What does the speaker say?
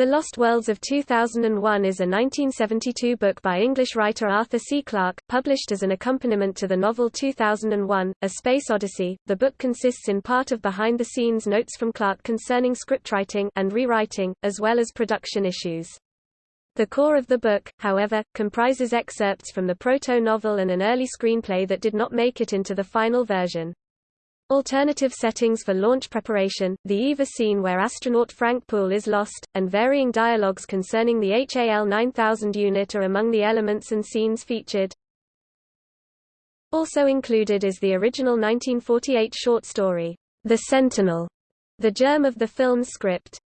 The Lost Worlds of 2001 is a 1972 book by English writer Arthur C. Clarke, published as an accompaniment to the novel 2001, A Space Odyssey. The book consists in part of behind-the-scenes notes from Clarke concerning scriptwriting and rewriting, as well as production issues. The core of the book, however, comprises excerpts from the proto-novel and an early screenplay that did not make it into the final version. Alternative settings for launch preparation, the EVA scene where astronaut Frank Poole is lost, and varying dialogues concerning the HAL 9000 unit are among the elements and scenes featured. Also included is the original 1948 short story, The Sentinel, the germ of the film's script.